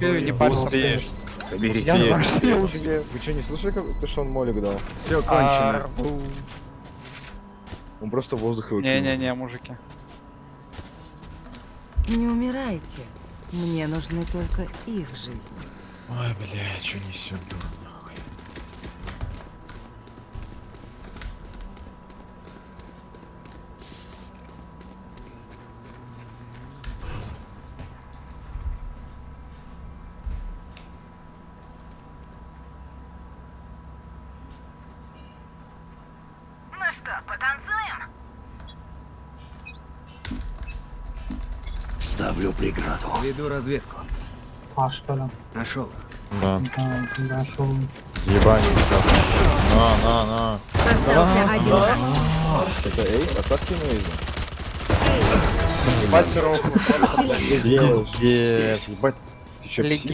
Не. Успеешь. Соберись. Я что я успею. Вы что, не слышали, как ты что он молик дал? Все кончено. Арбу. Он просто воздух его. Не-не-не, мужики. Не умирайте. Мне нужны только их жизни. Ой, бля, что несет дура что, потанцуем? Ставлю преграду. Веду разведку. А, что ли? Нашел. Да. Да, нашел. Ебанин. На, на, на. Остался один. Это эйс? Оставьте ему эйс. Ебать, сироп. Пиздец. Ебать, ты Леги-